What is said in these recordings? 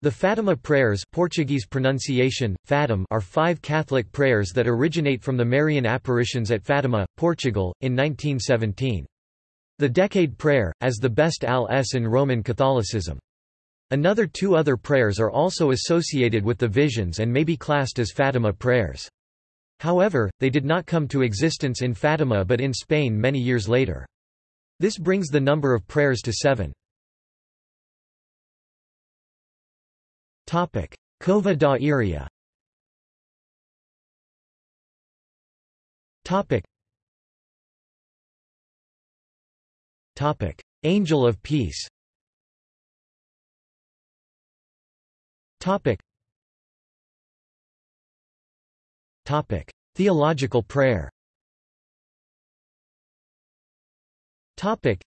The Fatima prayers Portuguese pronunciation, Fatim are five Catholic prayers that originate from the Marian apparitions at Fatima, Portugal, in 1917. The Decade Prayer, as the best al-s in Roman Catholicism. Another two other prayers are also associated with the visions and may be classed as Fatima prayers. However, they did not come to existence in Fatima but in Spain many years later. This brings the number of prayers to seven. Topic: Cova da Iria. Topic. Topic: Angel of Peace. Topic. Topic: Theological prayer. Topic.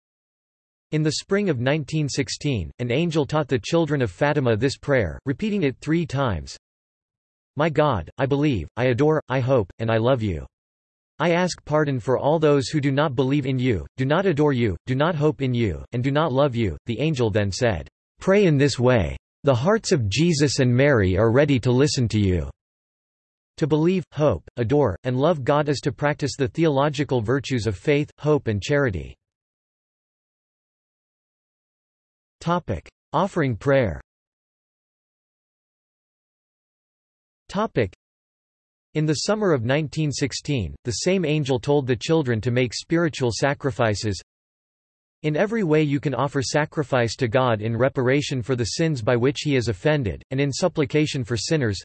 In the spring of 1916, an angel taught the children of Fatima this prayer, repeating it three times. My God, I believe, I adore, I hope, and I love you. I ask pardon for all those who do not believe in you, do not adore you, do not hope in you, and do not love you. The angel then said, Pray in this way. The hearts of Jesus and Mary are ready to listen to you. To believe, hope, adore, and love God is to practice the theological virtues of faith, hope and charity. Topic: Offering prayer. Topic: In the summer of 1916, the same angel told the children to make spiritual sacrifices. In every way you can offer sacrifice to God in reparation for the sins by which he is offended, and in supplication for sinners.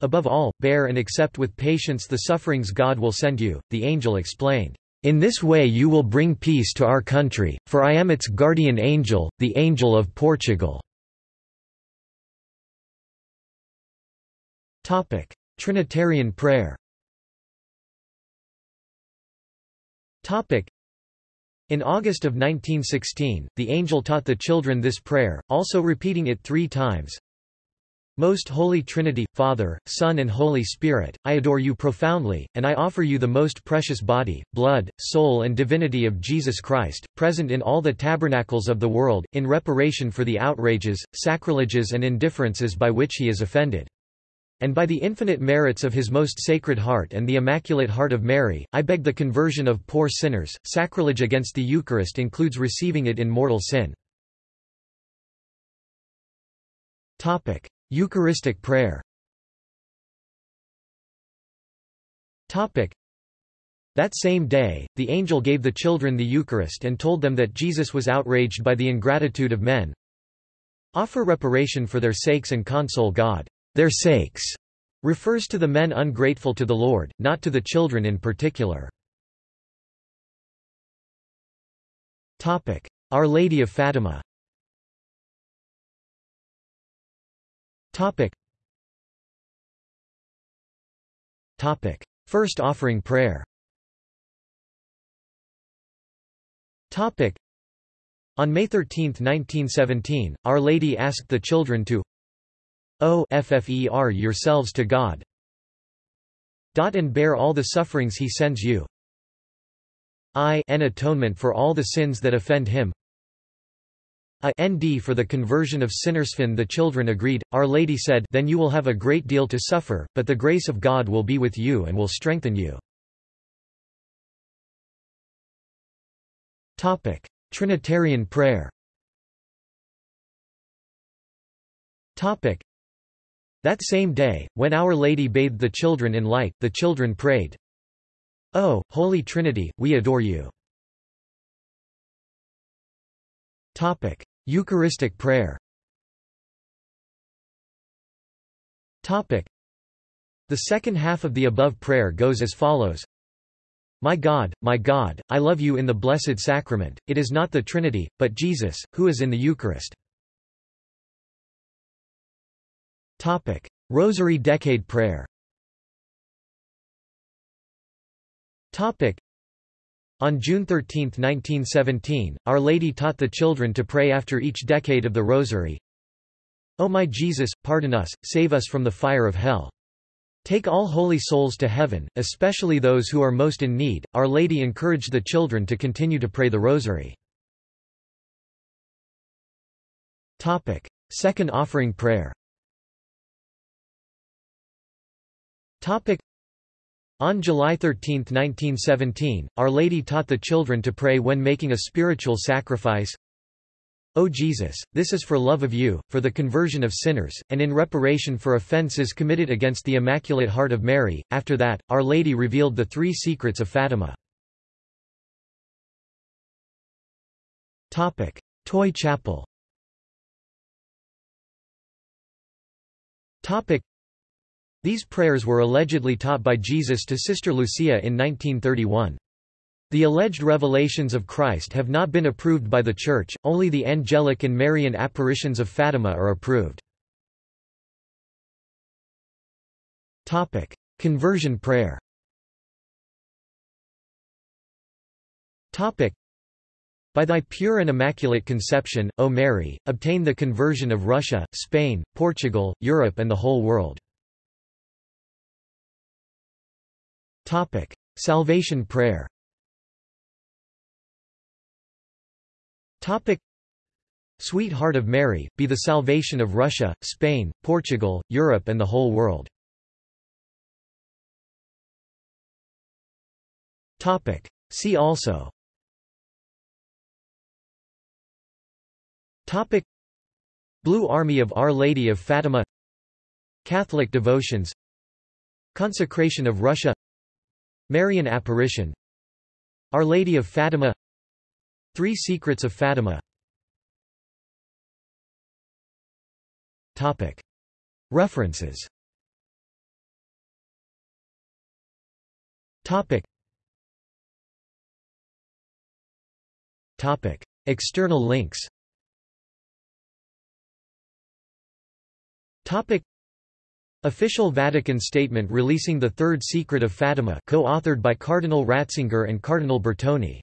Above all, bear and accept with patience the sufferings God will send you, the angel explained. In this way you will bring peace to our country, for I am its guardian angel, the angel of Portugal." Trinitarian prayer in August of 1916, the angel taught the children this prayer, also repeating it three times. Most Holy Trinity, Father, Son and Holy Spirit, I adore you profoundly, and I offer you the most precious body, blood, soul and divinity of Jesus Christ, present in all the tabernacles of the world, in reparation for the outrages, sacrileges and indifferences by which he is offended. And by the infinite merits of his most sacred heart and the Immaculate Heart of Mary, I beg the conversion of poor sinners. Sacrilege against the Eucharist includes receiving it in mortal sin. Topic. Eucharistic prayer That same day, the angel gave the children the Eucharist and told them that Jesus was outraged by the ingratitude of men. Offer reparation for their sakes and console God. Their sakes refers to the men ungrateful to the Lord, not to the children in particular. Our Lady of Fatima Topic. Topic. First offering prayer Topic. On May 13, 1917, Our Lady asked the children to O yourselves to God Dot and bear all the sufferings he sends you I an atonement for all the sins that offend him a nd for the conversion of sinners, sinnersfin the children agreed, Our Lady said then you will have a great deal to suffer, but the grace of God will be with you and will strengthen you. Trinitarian prayer That same day, when Our Lady bathed the children in light, the children prayed, O, Holy Trinity, we adore you. Topic: Eucharistic prayer. Topic: The second half of the above prayer goes as follows: My God, my God, I love you in the blessed sacrament. It is not the Trinity, but Jesus, who is in the Eucharist. Topic: Rosary Decade Prayer. Topic: on June 13, 1917, Our Lady taught the children to pray after each decade of the Rosary, O my Jesus, pardon us, save us from the fire of hell. Take all holy souls to heaven, especially those who are most in need. Our Lady encouraged the children to continue to pray the Rosary. Topic: Second offering prayer on July 13, 1917, Our Lady taught the children to pray when making a spiritual sacrifice. O Jesus, this is for love of you, for the conversion of sinners, and in reparation for offences committed against the Immaculate Heart of Mary. After that, Our Lady revealed the three secrets of Fatima. Topic: Tuy chapel these prayers were allegedly taught by Jesus to Sister Lucia in 1931. The alleged revelations of Christ have not been approved by the Church, only the angelic and Marian apparitions of Fatima are approved. Topic: Conversion prayer Topic: by thy pure and immaculate conception, O Mary, obtain the conversion of Russia, Spain, Portugal, Europe and the whole world. Topic: Salvation prayer. Topic: Sweet Heart of Mary, be the salvation of Russia, Spain, Portugal, Europe and the whole world. Topic: See also. Topic: Blue Army of Our Lady of Fatima. Catholic devotions. Consecration of Russia Marian apparition Our Lady of Fatima Three Secrets of Fatima Topic. References Topic. Topic. External links Topic. Official Vatican statement releasing the Third Secret of Fatima co-authored by Cardinal Ratzinger and Cardinal Bertone